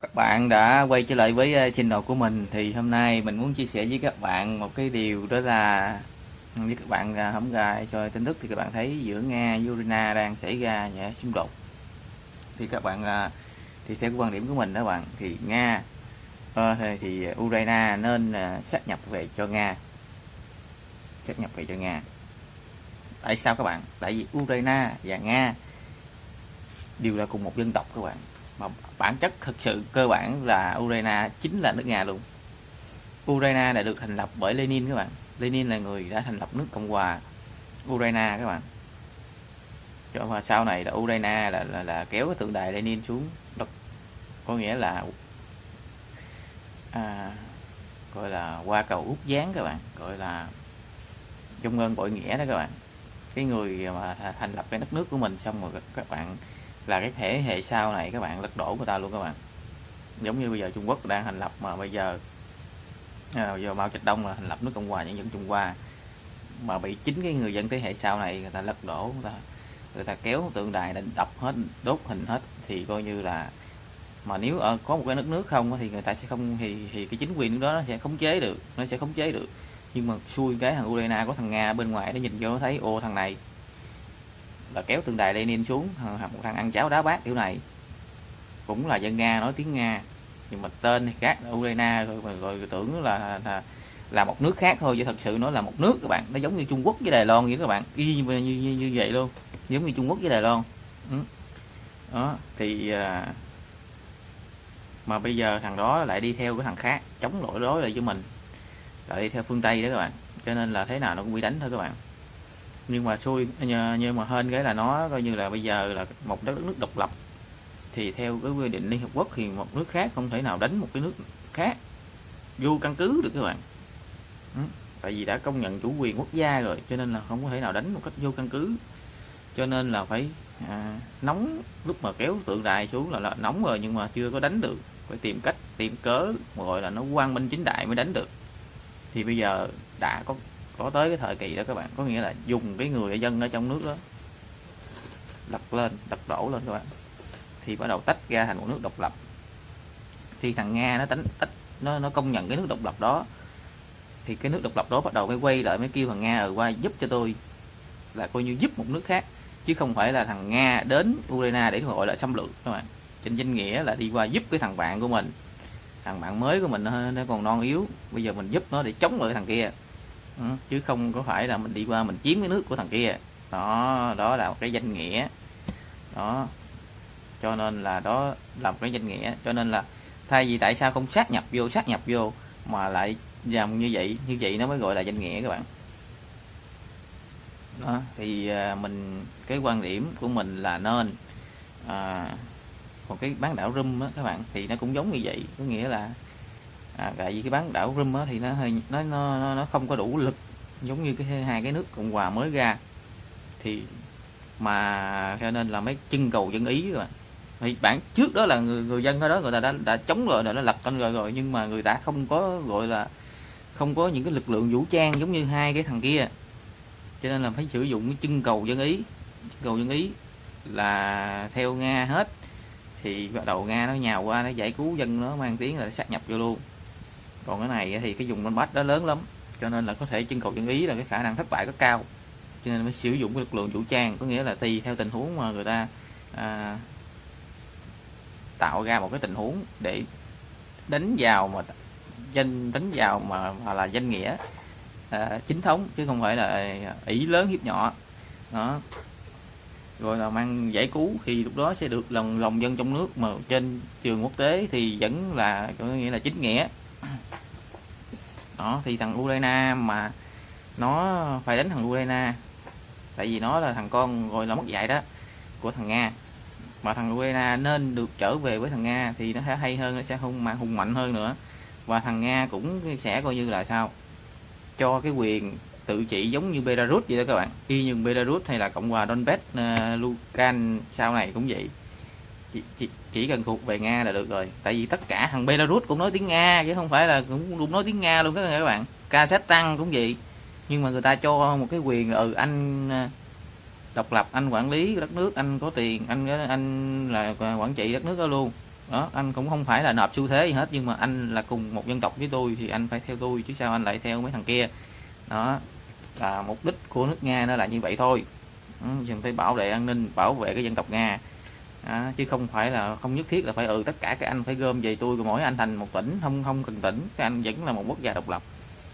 Các bạn đã quay trở lại với ờ, channel của mình. Thì hôm nay mình muốn chia sẻ với các bạn một cái điều đó là ừ, với các bạn à, ờ, hổng cho tin tức thì các bạn thấy giữa Nga và Ukraine đang xảy ra nhẹ xung đột. Thì các bạn à, thì theo quan điểm của mình đó bạn thì Nga ờ, thì, thì Ukraine nên à, sát nhập về cho Nga. Sát nhập về cho Nga. Tại sao các bạn? Tại vì Ukraine và Nga đều là cùng một dân tộc các bạn mà bản chất thực sự cơ bản là Ukraine chính là nước Nga luôn. Ukraine đã được thành lập bởi Lenin các bạn. Lenin là người đã thành lập nước Cộng hòa Ukraine các bạn. Cho mà sau này là Ukraine là, là, là kéo cái tượng đài Lenin xuống đất. Có nghĩa là à, gọi là qua cầu út gián các bạn. Gọi là trung ơn bội nghĩa đó các bạn. Cái người mà thành lập cái đất nước của mình xong rồi các bạn là cái thế hệ sau này các bạn lật đổ người ta luôn các bạn. Giống như bây giờ Trung Quốc đang thành lập mà bây giờ à, giờ Mao Trạch Đông là thành lập nước Cộng hòa nhân dân Trung Hoa. Mà bị chính cái người dân thế hệ sau này người ta lật đổ người ta người ta kéo tượng đài định đập hết đốt hình hết thì coi như là mà nếu ở có một cái nước nước không thì người ta sẽ không thì thì cái chính quyền đó nó sẽ khống chế được nó sẽ khống chế được. Nhưng mà xui cái thằng Ukraine có thằng Nga bên ngoài nó nhìn vô nó thấy ô thằng này là kéo tượng đài Lenin xuống một thằng ăn cháo đá bát kiểu này. Cũng là dân Nga nói tiếng Nga nhưng mà tên thì khác Ukraine rồi mà rồi tưởng là, là là một nước khác thôi chứ thật sự nó là một nước các bạn. Nó giống như Trung Quốc với Đài Loan vậy các bạn. Y như, như, như, như vậy luôn. Giống như Trung Quốc với Đài Loan. Ừ. đó thì à, mà bây giờ thằng đó lại đi theo cái thằng khác chống lỗi đối lại với mình. Lại đi theo phương Tây đó các bạn. Cho nên là thế nào nó cũng bị đánh thôi các bạn nhưng mà xui nhưng mà hên cái là nó coi như là bây giờ là một đất nước độc lập. Thì theo cái quy định Liên Hợp Quốc thì một nước khác không thể nào đánh một cái nước khác. Vô căn cứ được các bạn. Ừ. tại vì đã công nhận chủ quyền quốc gia rồi cho nên là không có thể nào đánh một cách vô căn cứ. Cho nên là phải à, nóng lúc mà kéo tượng đài xuống là, là nóng rồi nhưng mà chưa có đánh được. Phải tìm cách tìm cớ gọi là nó quang minh chính đại mới đánh được. Thì bây giờ đã có có tới cái thời kỳ đó các bạn có nghĩa là dùng cái người dân ở trong nước đó lật lên lật đổ lên các bạn. Thì bắt đầu tách ra thành một nước độc lập. Thì thằng nga nó tách tách nó nó công nhận cái nước độc lập đó. Thì cái nước độc lập đó bắt đầu mới quay lại mới kêu thằng nga ở qua giúp cho tôi. Là coi như giúp một nước khác chứ không phải là thằng nga đến ukraine để gọi là xâm lược các bạn. Trên danh nghĩa là đi qua giúp cái thằng bạn của mình. Thằng bạn mới của mình nó, nó còn non yếu bây giờ mình giúp nó để chống lại thằng kia. Ừ, chứ không có phải là mình đi qua mình chiếm cái nước của thằng kia. Đó đó là một cái danh nghĩa. Đó cho nên là đó là một cái danh nghĩa. Cho nên là thay vì tại sao không sát nhập vô sát nhập vô mà lại làm như vậy như vậy nó mới gọi là danh nghĩa các bạn. Đó thì à, mình cái quan điểm của mình là nên à, còn cái bán đảo rum á các bạn thì nó cũng giống như vậy. Có nghĩa là à, tại vì cái bán đảo Rum á, thì nó hơi nó, nó nó không có đủ lực giống như cái hai cái nước cộng hòa mới ra. Thì mà cho nên là mấy chân cầu dân ý rồi thì bản trước đó là người, người dân ở đó người ta đã đã chống rồi đã lật lên rồi rồi nhưng mà người ta không có gọi là không có những cái lực lượng vũ trang giống như hai cái thằng kia. Cho nên là phải sử dụng cái chân cầu dân ý. Chân cầu dân ý là theo nga hết. Thì bắt đầu nga nó nhào qua nó giải cứu dân nó mang tiếng là sát nhập vô luôn còn cái này thì cái dùng con bách đó lớn lắm cho nên là có thể chân cầu chân ý là cái khả năng thất bại rất cao. Cho nên mới sử dụng cái lực lượng vũ trang có nghĩa là tùy theo tình huống mà người ta à, tạo ra một cái tình huống để đánh vào mà danh đánh vào mà, mà là danh nghĩa à, chính thống chứ không phải là ý lớn hiếp nhỏ. Đó. Rồi là mang giải cứu thì lúc đó sẽ được lòng lòng dân trong nước mà trên trường quốc tế thì vẫn là có nghĩa là chính nghĩa đó thì thằng Ukraine mà nó phải đánh thằng Ukraine. Tại vì nó là thằng con gọi là mất dạy đó của thằng Nga. Mà thằng Ukraine nên được trở về với thằng Nga thì nó sẽ hay hơn nó sẽ hung mạnh hùng mạnh hơn nữa. Và thằng Nga cũng sẽ coi như là sao? Cho cái quyền tự trị giống như Belarus vậy đó các bạn. Y như Belarus hay là Cộng hòa Donbass ờ, uh, Lukan sau này cũng vậy chỉ, chỉ, chỉ cần thuộc về Nga là được rồi. Tại vì tất cả thằng Belarus cũng nói tiếng Nga chứ không phải là cũng luôn nói tiếng Nga luôn các bạn Kazakhstan cũng vậy. Nhưng mà người ta cho một cái quyền ừ anh à, độc lập anh quản lý đất nước anh có tiền anh à, anh là quản trị đất nước đó luôn. Đó anh cũng không phải là nộp xu thế gì hết nhưng mà anh là cùng một dân tộc với tôi thì anh phải theo tôi chứ sao anh lại theo mấy thằng kia? Đó là mục đích của nước nga nó là như vậy thôi. Ừ, phải bảo vệ an ninh bảo vệ cái dân tộc nga à, chứ không phải là không nhất thiết là phải ừ tất cả các anh phải gom về tôi mỗi anh thành một tỉnh không không cần tỉnh. Các anh vẫn là một quốc gia độc lập.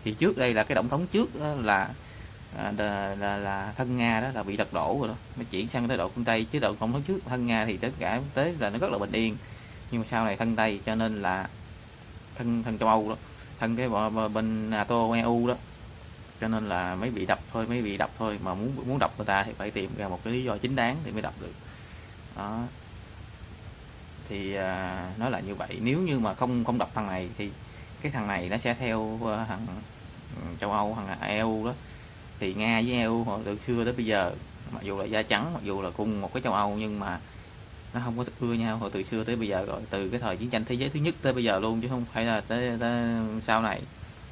Thì trước đây là cái tổng thống trước là là, là, là thân nga đó là bị lật đổ rồi đó. Mới chuyển sang tới độ phương tây chứ độ tổng thống trước thân nga thì tất cả tới là nó rất là bình yên. Nhưng mà sau này thân tây cho nên là thân thân châu âu đó thân cái bên nato eu đó. Cho nên là mới bị đập thôi mới bị đập thôi. Mà muốn muốn đập người ta thì phải tìm ra một cái lý do chính đáng thì mới đập được đó. Thì à, nó là như vậy nếu như mà không không đọc thằng này thì cái thằng này nó sẽ theo uh, thằng ừ, châu âu thằng eu đó. Thì nga với eu họ từ xưa tới bây giờ mặc dù là da trắng mặc dù là cùng một cái châu âu nhưng mà nó không có ưa nhau hồi từ xưa tới bây giờ rồi từ cái thời chiến tranh thế giới thứ nhất tới bây giờ luôn chứ không phải là tới, tới sau này.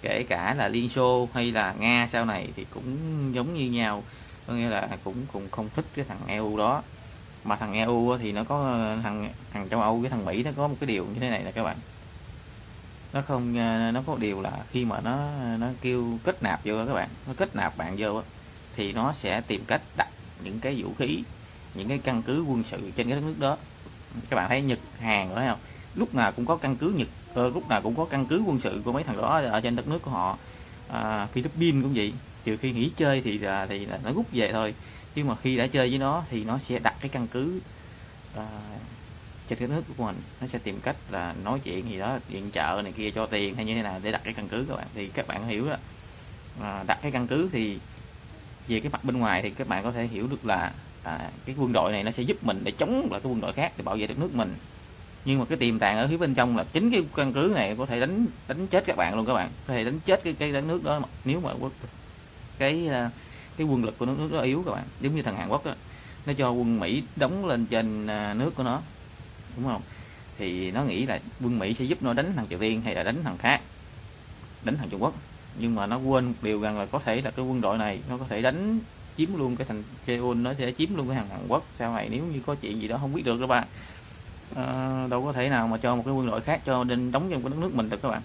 Kể cả là liên xô hay là nga sau này thì cũng giống như nhau có nghĩa là cũng cũng không thích cái thằng eu đó mà thằng eu thì nó có ờ, thằng thằng châu âu với thằng mỹ nó có một cái điều như thế này là các bạn. Nó không ờ, nó có điều là khi mà nó nó kêu kết nạp vô các bạn nó kết nạp bạn vô thì nó sẽ tìm cách đặt những cái vũ khí những cái căn cứ quân sự trên cái đất nước đó. Các bạn thấy Nhật Hàn đó không? Lúc nào cũng có căn cứ Nhật ờ, lúc nào cũng có căn cứ quân sự của mấy thằng đó ở trên đất nước của họ. À, Philippines cũng vậy trừ khi nghỉ chơi thì là thì là nó rút về thôi nhưng mà khi đã chơi với nó thì nó sẽ đặt cái căn cứ à, trên cái nước của mình. Nó sẽ tìm cách là nói chuyện gì đó điện trợ này kia cho tiền hay như thế nào để đặt cái căn cứ các bạn. Thì các bạn hiểu đó. À, đặt cái căn cứ thì về cái mặt bên ngoài thì các bạn có thể hiểu được là à, cái quân đội này nó sẽ giúp mình để chống lại cái quân đội khác để bảo vệ đất nước mình. Nhưng mà cái tiềm tàng ở phía bên trong là chính cái căn cứ này có thể đánh đánh chết các bạn luôn các bạn. Có thể đánh chết cái cái đất nước đó nếu mà cái à, cái quân lực của nước rất đó yếu các bạn. Giống như thằng Hàn Quốc đó nó cho quân Mỹ đóng lên trên à, nước của nó đúng không? Thì nó nghĩ là quân Mỹ sẽ giúp nó đánh thằng Triều Tiên hay là đánh thằng khác đánh thằng Trung Quốc. Nhưng mà nó quên một điều rằng là có thể là cái quân đội này nó có thể đánh chiếm luôn cái thành Seoul nó sẽ chiếm luôn cái thằng Hàn Quốc. Sau này nếu như có chuyện gì đó không biết được các bạn à, đâu có thể nào mà cho một cái quân đội khác cho nên đóng trong cái đất nước mình được các bạn.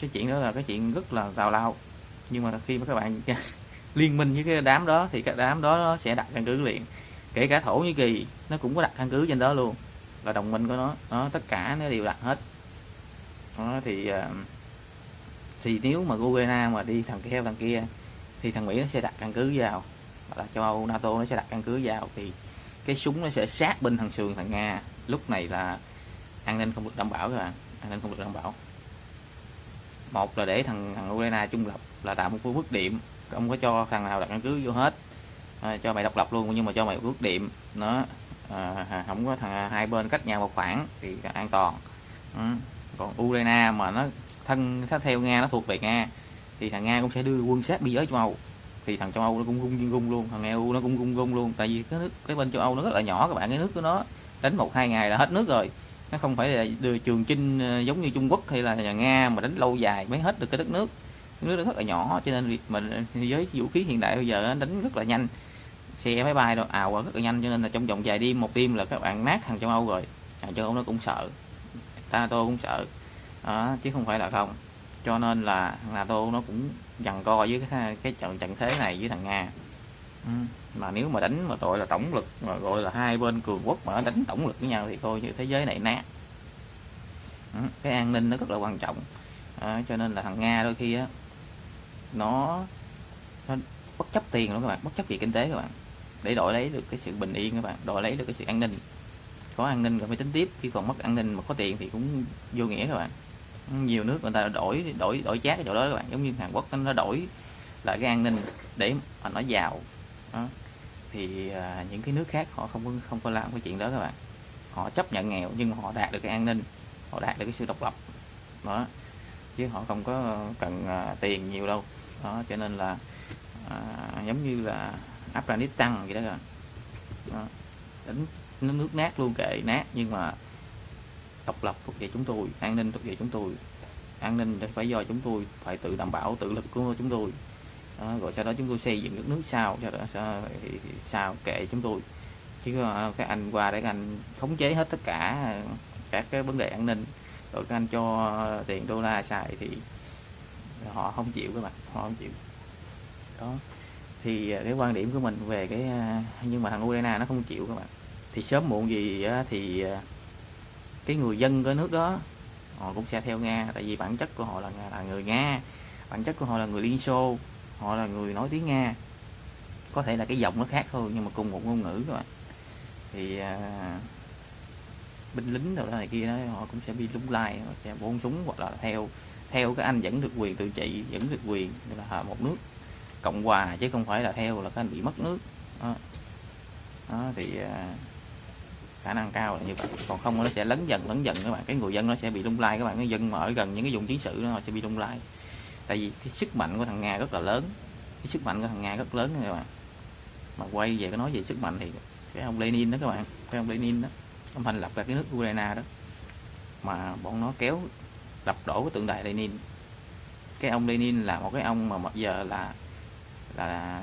Cái chuyện đó là cái chuyện rất là tào lao. Nhưng mà khi mà các bạn liên minh với cái đám đó thì cái đám đó nó sẽ đặt căn cứ liền. Kể cả thổ nhĩ kỳ nó cũng có đặt căn cứ trên đó luôn. Là đồng minh của nó đó, tất cả nó đều đặt hết. Đó, thì ờ, thì nếu mà Ukraine mà đi thằng kia thằng kia thì thằng Mỹ nó sẽ đặt căn cứ vào. Hoặc là châu Âu NATO nó sẽ đặt căn cứ vào. Thì cái súng nó sẽ sát bên thằng sườn thằng Nga. Lúc này là an ninh không được đảm bảo các bạn. An ninh không được đảm bảo. Một là để thằng thằng Ukraine trung lập là tạo một cái bước điểm không có cho thằng nào đặt căn cứ vô hết. À, cho mày độc lập luôn nhưng mà cho mày bước điểm. Nó à, không có thằng à, hai bên cách nhau một khoảng thì an toàn. Ừ. còn Ukraine mà nó thân nó theo Nga nó thuộc về Nga thì thằng Nga cũng sẽ đưa quân sát biên giới châu Âu. Thì thằng châu Âu nó cũng gung gung luôn thằng EU nó cũng gung gung luôn. Tại vì cái nước cái bên châu Âu nó rất là nhỏ các bạn cái nước của nó đánh một hai ngày là hết nước rồi. Nó không phải là đưa trường chinh ờ, giống như Trung Quốc hay là nhà Nga mà đánh lâu dài mới hết được cái đất nước nước nó rất là nhỏ cho nên mình với vũ khí hiện đại bây giờ đánh rất là nhanh. Xe máy bay đâu ào rất là nhanh cho nên là trong vòng vài đêm một đêm là các bạn nát thằng châu Âu rồi. Thằng châu Âu nó cũng sợ NATO cũng sợ đó, chứ không phải là không. Cho nên là NATO nó cũng dằn co với cái cái trận trận thế này với thằng Nga. Ừ. mà nếu mà đánh mà gọi là tổng lực mà gọi là hai bên cường quốc mà đánh tổng lực với nhau thì thôi như thế giới này nát. Ừ. cái an ninh nó rất là quan trọng. À, cho nên là thằng Nga đôi khi á nó, nó bất chấp tiền luôn các bạn bất chấp về kinh tế các bạn. Để đổi lấy được cái sự bình yên các bạn đổi lấy được cái sự an ninh. Có an ninh rồi mới tính tiếp khi còn mất an ninh mà có tiền thì cũng vô nghĩa các bạn. Nhiều nước người ta đổi đổi đổi chát cái chỗ đó các bạn giống như Hàn Quốc nó đổi lại cái an ninh để mà nó giàu. Đó. thì à, những cái nước khác họ không có không có làm cái chuyện đó các bạn. Họ chấp nhận nghèo nhưng mà họ đạt được cái an ninh họ đạt được cái sự độc lập. Đó. Chứ họ không có cần à, tiền nhiều đâu đó cho nên là à, giống như là Afghanistan vậy đó rồi đó. đánh nó nước nát luôn kệ nát nhưng mà độc lập thuộc về chúng tôi an ninh thuộc về chúng tôi. An ninh phải do chúng tôi phải tự đảm bảo tự lực của chúng tôi. Đó, rồi sau đó chúng tôi xây dựng đất nước sau cho đó sao, kệ chúng tôi. Chứ à, các anh qua để anh khống chế hết tất cả các cái vấn đề an ninh rồi các anh cho tiền đô la xài thì họ không chịu các bạn họ không chịu. Đó. Thì à, cái quan điểm của mình về cái à, nhưng mà thằng Ukraine nó không chịu các bạn. Thì sớm muộn gì thì à, cái người dân của nước đó họ cũng sẽ theo Nga. Tại vì bản chất của họ là là người Nga bản chất của họ là người Liên Xô họ là người nói tiếng Nga. Có thể là cái giọng nó khác thôi nhưng mà cùng một ngôn ngữ các bạn. Thì à, binh lính đâu đó này kia đó họ cũng sẽ bị lung lai họ sẽ buông súng hoặc là theo theo các anh vẫn được quyền tự trị vẫn được quyền là một nước cộng hòa chứ không phải là theo là các anh bị mất nước. Đó, đó thì à, khả năng cao là như vậy. Còn không nó sẽ lấn dần lấn dần các bạn cái người dân nó sẽ bị lung lai các bạn cái dân mà ở gần những cái vùng chiến sự nó sẽ bị lung lai. Tại vì cái sức mạnh của thằng nga rất là lớn cái sức mạnh của thằng nga rất lớn các bạn. Mà quay về cái nói về sức mạnh thì cái ông Lenin đó các bạn cái ông Lenin đó ông thành lập ra cái nước Ukraine đó. Mà bọn nó kéo đập đổ cái tượng đài Lenin. Cái ông Lenin là một cái ông mà bây giờ là là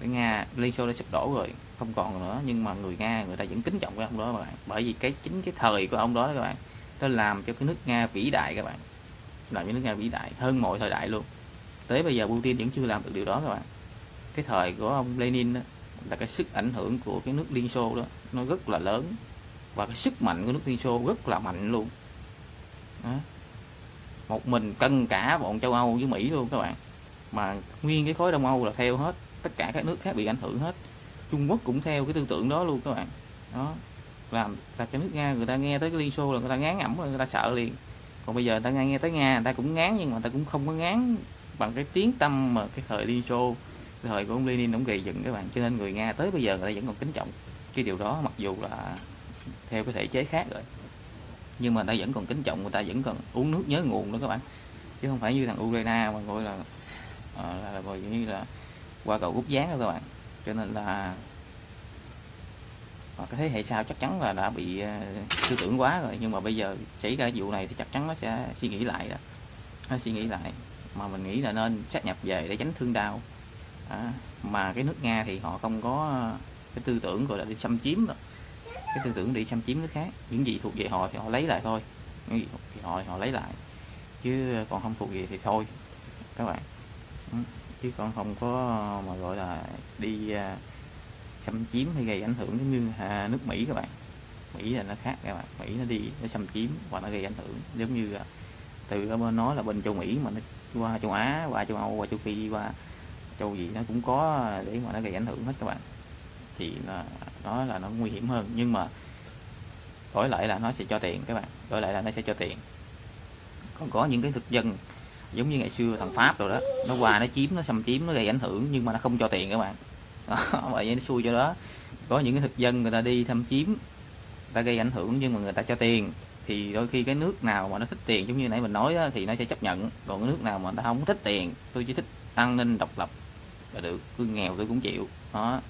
cái Nga Liên Xô đã sụp đổ rồi không còn nữa. Nhưng mà người Nga người ta vẫn kính trọng cái ông đó các bạn. Bởi vì cái chính cái thời của ông đó các bạn nó làm cho cái nước Nga vĩ đại các bạn. Làm cho nước Nga vĩ đại hơn mọi thời đại luôn. Tới bây giờ Putin vẫn chưa làm được điều đó các bạn. Cái thời của ông Lenin đó, là cái sức ảnh hưởng của cái nước Liên Xô đó nó rất là lớn. Và cái sức mạnh của nước Liên Xô rất là mạnh luôn. Đó một mình cân cả bọn châu Âu với Mỹ luôn các bạn. Mà nguyên cái khối Đông Âu là theo hết tất cả các nước khác bị ảnh hưởng hết. Trung Quốc cũng theo cái tư tưởng đó luôn các bạn. Đó. Làm là cái nước Nga người ta nghe tới cái Liên Xô là người ta ngán ẩm người ta sợ liền. Còn bây giờ người ta nghe, nghe tới Nga người ta cũng ngán nhưng mà người ta cũng không có ngán bằng cái tiếng tâm mà cái thời Liên Xô cái thời của ông Lenin ông gầy dựng các bạn. Cho nên người Nga tới bây giờ người ta vẫn còn kính trọng cái điều đó mặc dù là theo cái thể chế khác rồi nhưng mà người ta vẫn còn kính trọng người ta vẫn còn uống nước nhớ nguồn đó các bạn. Chứ không phải như thằng Ukraine mà gọi là à, là, là, như là qua cầu rút gián đó các bạn. Cho nên là cái thế hệ sau chắc chắn là đã bị à, tư tưởng quá rồi. Nhưng mà bây giờ xảy ra vụ này thì chắc chắn nó sẽ suy nghĩ lại đó. Nó suy nghĩ lại. Mà mình nghĩ là nên sát nhập về để tránh thương đau. À, mà cái nước nga thì họ không có à, cái tư tưởng gọi là đi xâm chiếm đâu cái tư tưởng đi xâm chiếm nước khác. Những gì thuộc về họ thì họ lấy lại thôi. Những gì thuộc về họ thì họ lấy lại. Chứ còn không thuộc về thì thôi. Các bạn. Ừ. Chứ còn không có mà gọi là đi à, xâm chiếm hay gây ảnh hưởng giống như à, nước Mỹ các bạn. Mỹ là nó khác các bạn. Mỹ nó đi, nó xâm chiếm và nó gây ảnh hưởng. Giống như à, từ bên nó là bên châu Mỹ mà nó qua châu Á, qua châu Âu, qua châu Phi, qua châu gì nó cũng có để mà nó gây ảnh hưởng hết các bạn. Thì là đó là nó nguy hiểm hơn. Nhưng mà đổi lại là nó sẽ cho tiền các bạn. Đổi lại là nó sẽ cho tiền. Còn có những cái thực dân giống như ngày xưa thằng Pháp rồi đó nó qua nó chiếm nó xâm chiếm nó gây ảnh hưởng nhưng mà nó không cho tiền các bạn. Đó, vậy nó xui cho đó. Có những cái thực dân người ta đi thăm chiếm người ta gây ảnh hưởng nhưng mà người ta cho tiền thì đôi khi cái nước nào mà nó thích tiền giống như nãy mình nói đó, thì nó sẽ chấp nhận. Còn cái nước nào mà người ta không thích tiền tôi chỉ thích an ninh độc lập là được. Cứ nghèo tôi cũng chịu. Đó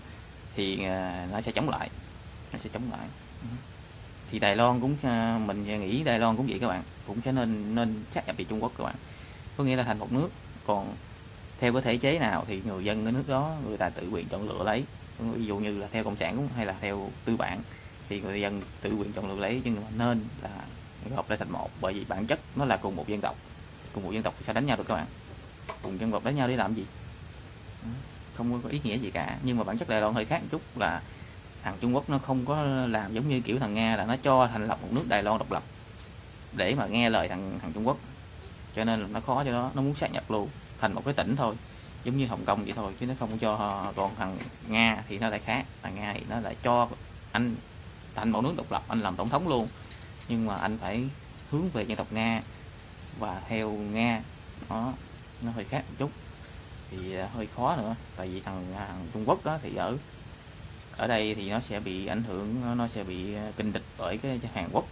thì à, nó sẽ chống lại. Nó sẽ chống lại. Thì Đài Loan cũng à, mình nghĩ Đài Loan cũng vậy các bạn. Cũng sẽ nên nên sát nhập về Trung Quốc các bạn. Có nghĩa là thành một nước. Còn theo cái thể chế nào thì người dân cái nước đó người ta tự quyền chọn lựa lấy. Ví dụ như là theo cộng sản cũng hay là theo tư bản thì người dân tự quyền chọn lựa lấy. Nhưng mà nên là hợp lại thành một. Bởi vì bản chất nó là cùng một dân tộc. Cùng một dân tộc thì sẽ đánh nhau được các bạn? Cùng dân tộc đánh nhau để làm gì không có ý nghĩa gì cả. Nhưng mà bản chất Đài Loan hơi khác một chút là thằng Trung Quốc nó không có làm giống như kiểu thằng Nga là nó cho thành lập một nước Đài Loan độc lập để mà nghe lời thằng thằng Trung Quốc. Cho nên là nó khó cho nó nó muốn sát nhập luôn, thành một cái tỉnh thôi, giống như Hồng Kông vậy thôi, chứ nó không cho còn thằng Nga thì nó lại khác. Thằng Nga thì nó lại cho anh, thành một nước độc lập, anh làm tổng thống luôn. Nhưng mà anh phải hướng về dân tộc Nga và theo Nga, nó nó hơi khác một chút thì ờ, hơi khó nữa. Tại vì thằng, à, thằng Trung Quốc đó thì ở ở đây thì nó sẽ bị ảnh hưởng nó sẽ bị ờ, kinh địch bởi cái Hàn Quốc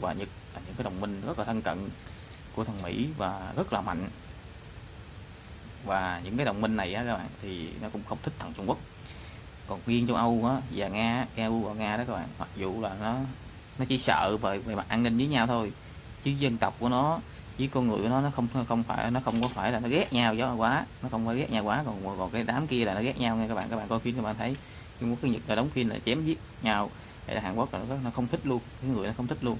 và Nhật là những cái đồng minh rất là thân cận của thằng Mỹ và rất là mạnh. Và những cái đồng minh này á các bạn thì nó cũng không thích thằng Trung Quốc. Còn riêng châu Âu á và Nga EU và Nga đó các bạn mặc dù là nó nó chỉ sợ về về mặt an ninh với nhau thôi chứ dân tộc của nó với con người của nó nó không không phải nó không có phải là nó ghét nhau gió quá nó không phải ghét nhau quá. Còn còn cái đám kia là nó ghét nhau nghe các bạn các bạn coi phim các bạn thấy. Nhưng muốn cái Nhật là đóng phim là chém giết nhau. Hay là Hàn Quốc là nó, nó không thích luôn cái người nó không thích luôn.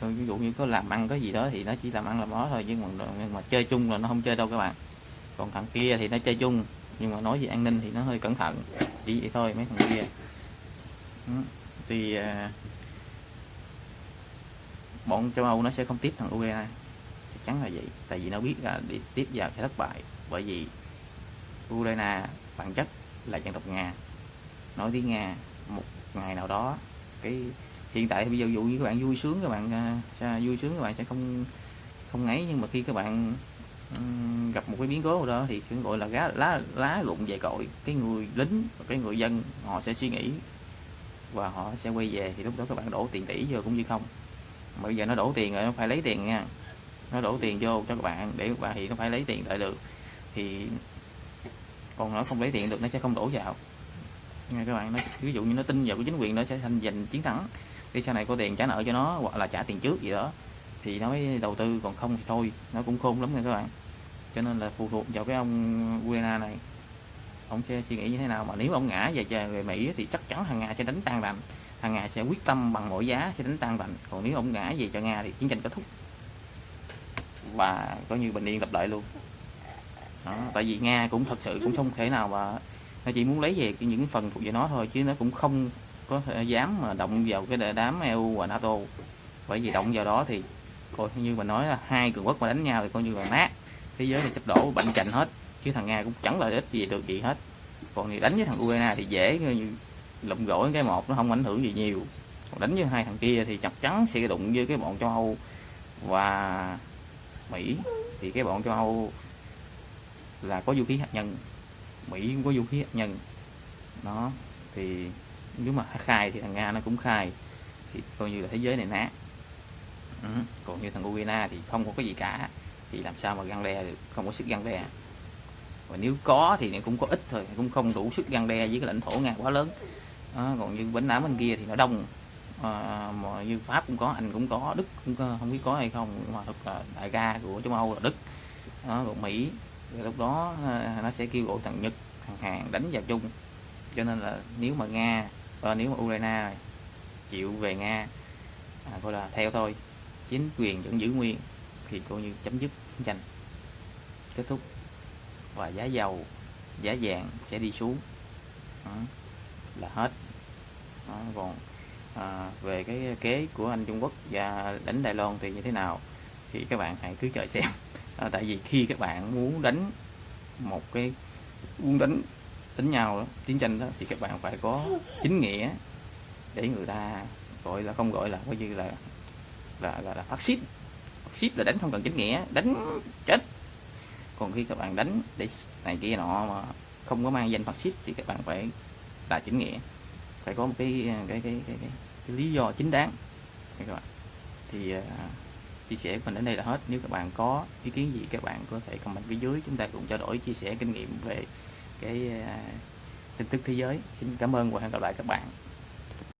Ví dụ như có làm ăn cái gì đó thì nó chỉ làm ăn làm đó thôi nhưng mà nhưng mà chơi chung là nó không chơi đâu các bạn. Còn thằng kia thì nó chơi chung nhưng mà nói về an ninh thì nó hơi cẩn thận. Chỉ vậy thôi mấy thằng kia. Ừ, thì à, bọn châu Âu nó sẽ không tiếp thằng Ukraine chắc chắn là vậy. Tại vì nó biết là đi tiếp vào sẽ thất bại. Bởi vì Ukraine bản chất là dân tộc Nga. Nói tiếng Nga một ngày nào đó cái hiện tại bây giờ dụ như các bạn vui sướng các bạn uh, vui sướng các bạn sẽ không không ngấy. Nhưng mà khi các bạn um, gặp một cái biến cố nào đó thì gọi là lá lá lá rụng về cội. Cái người lính và cái người dân họ sẽ suy nghĩ và họ sẽ quay về. Thì lúc đó các bạn đổ tiền tỷ vô cũng như không. Bây giờ nó đổ tiền rồi nó phải lấy tiền nha nó đổ tiền vô cho các bạn để các bạn thì nó phải lấy tiền lại được. Thì còn nó không lấy tiền được, nó sẽ không đổ vào. Nghe các bạn nó ví dụ như nó tin vào cái chính quyền nó sẽ thành giành chiến thắng đi sau này có tiền trả nợ cho nó hoặc là trả tiền trước gì đó, thì nó mới đầu tư, còn không thì thôi, nó cũng khôn lắm nha các bạn. Cho nên là phụ thuộc vào cái ông Ukraine này. Ông sẽ suy nghĩ như thế nào mà nếu ông ngã về về Mỹ thì chắc chắn thằng Nga sẽ đánh tan đành thằng Nga sẽ quyết tâm bằng mọi giá sẽ đánh tan đành còn nếu ông ngã về cho Nga thì chiến tranh kết thúc và coi như bình yên lập lại luôn. Đó, tại vì Nga cũng thật sự cũng không thể nào mà nó chỉ muốn lấy về những phần thuộc về nó thôi chứ nó cũng không có thể dám mà động vào cái đám EU và NATO. Bởi vì động vào đó thì coi như mà nói là hai cường quốc mà đánh nhau thì coi như là nát. Thế giới này sắp đổ bệnh chành hết chứ thằng Nga cũng chẳng lợi ích gì được gì hết. Còn thì đánh với thằng Ukraine thì dễ như lụm gỏi cái một nó không ảnh hưởng gì nhiều. Còn đánh với hai thằng kia thì chắc chắn sẽ đụng với cái bọn châu Âu. Và Mỹ thì cái bọn châu Âu là có vũ khí hạt nhân. Mỹ cũng có vũ khí hạt nhân. Nó thì nếu mà khai thì thằng Nga nó cũng khai. Thì coi như là thế giới này nát ừ. còn như thằng Ukraine thì không có cái gì cả. Thì làm sao mà găng đe được? Không có sức găng đe. Và nếu có thì cũng có ít thôi cũng không đủ sức găng đe với cái lãnh thổ nga quá lớn. Đó, còn như bến đá bên kia thì nó đông à, mà như pháp cũng có anh cũng có đức cũng có, không biết có hay không mà thật là đại ca của châu âu là đức. Đó, còn mỹ lúc đó à, nó sẽ kêu gọi thằng nhật thằng hàn đánh vào chung. Cho nên là nếu mà nga và nếu mà ukraine chịu về nga à, gọi là theo thôi chính quyền vẫn giữ nguyên thì coi như chấm dứt chiến tranh. Kết thúc. Và giá dầu giá vàng sẽ đi xuống. Đó, là hết. Đó, còn à, về cái kế của anh Trung Quốc và đánh Đài Loan thì như thế nào? Thì các bạn hãy cứ chờ xem. À, tại vì khi các bạn muốn đánh một cái muốn đánh đánh nhau đó, chiến tranh đó thì các bạn phải có chính nghĩa để người ta gọi là không gọi là coi như là là là, là phát xít. Phát xít là đánh không cần chính nghĩa đánh chết. Còn khi các bạn đánh để này kia nọ mà không có mang danh phát xít thì các bạn phải là chính nghĩa phải có một cái cái cái cái, cái, cái lý do chính đáng. Các bạn. Thì uh, chia sẻ của mình đến đây là hết. Nếu các bạn có ý kiến gì các bạn có thể comment phía dưới. Chúng ta cùng trao đổi chia sẻ kinh nghiệm về cái uh, tin tức thế giới. Xin cảm ơn và hẹn gặp lại các bạn.